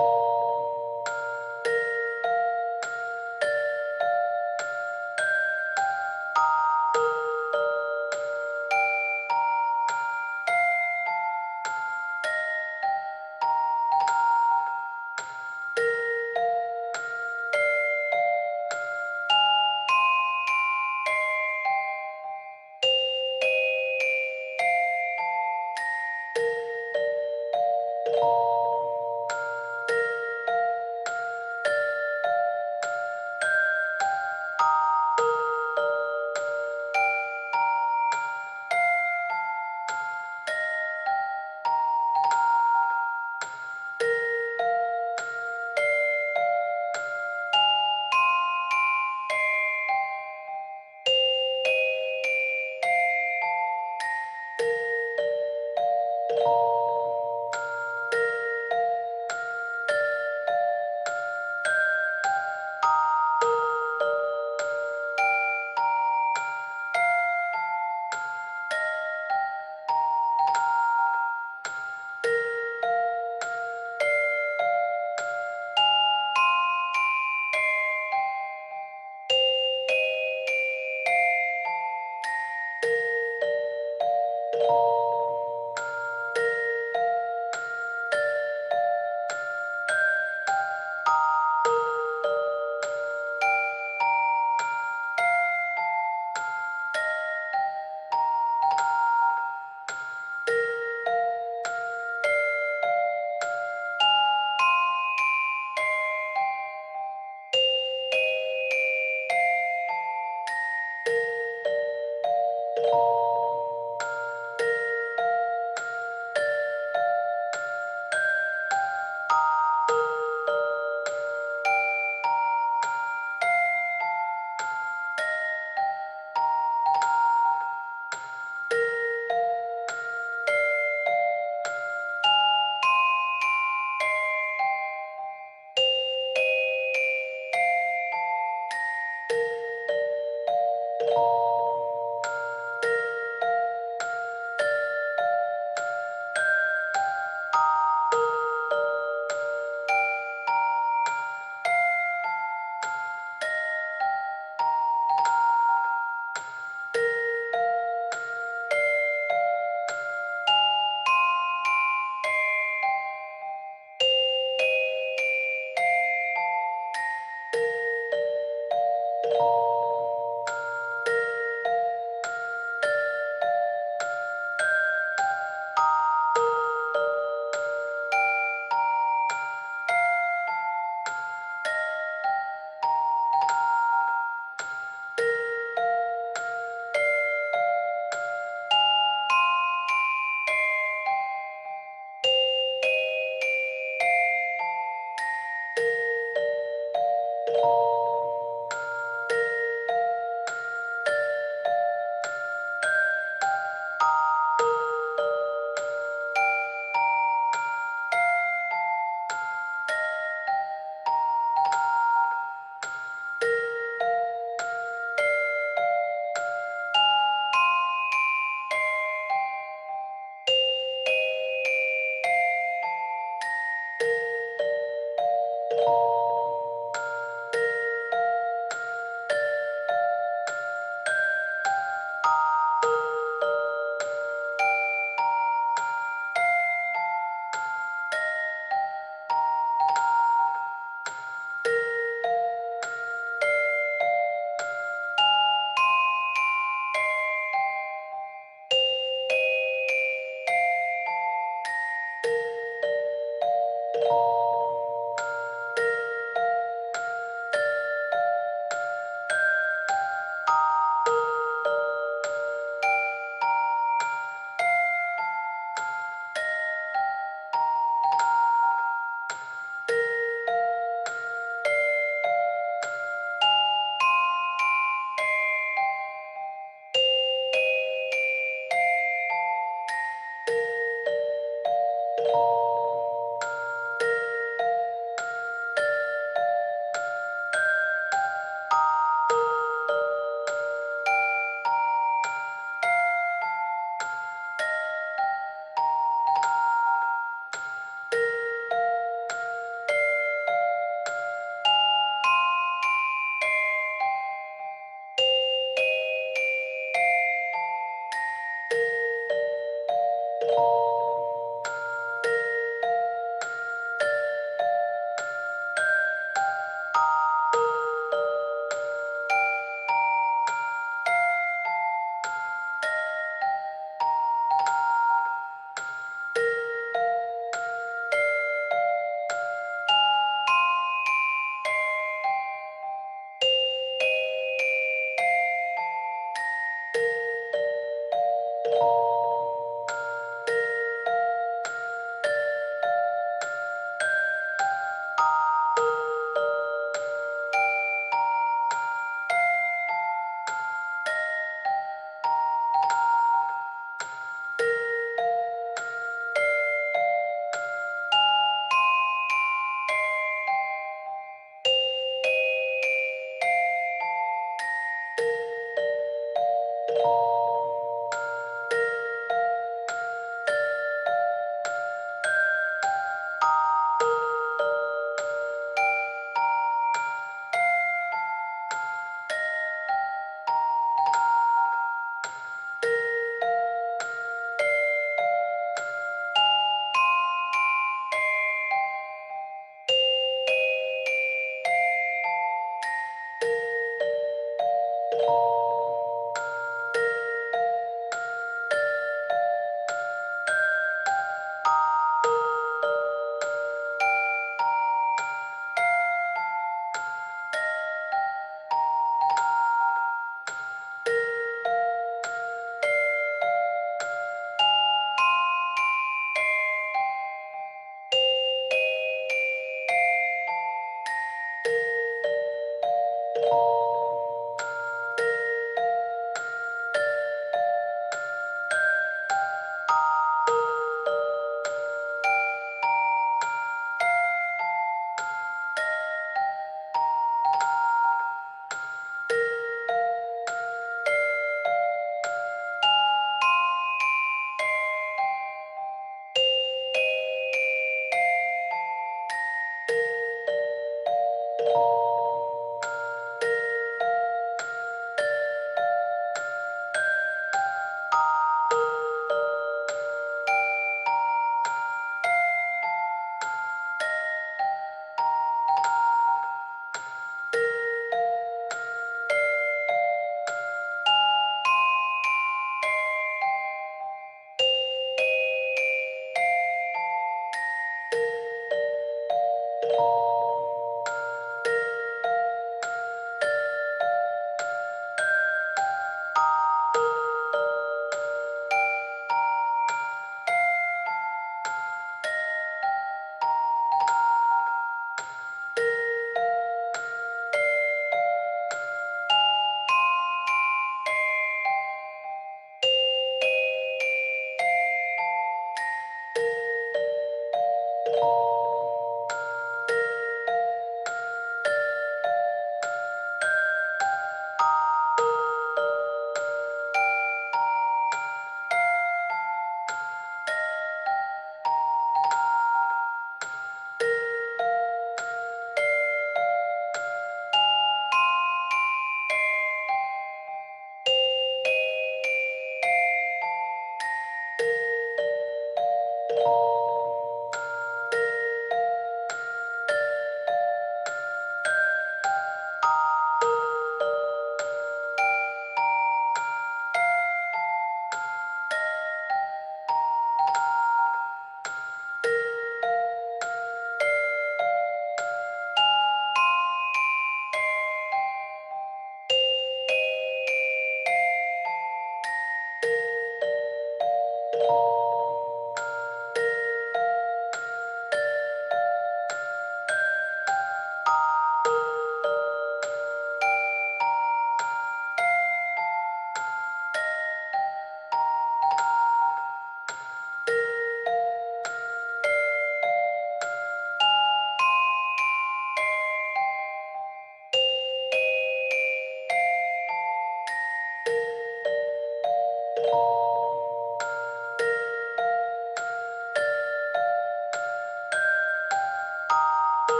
you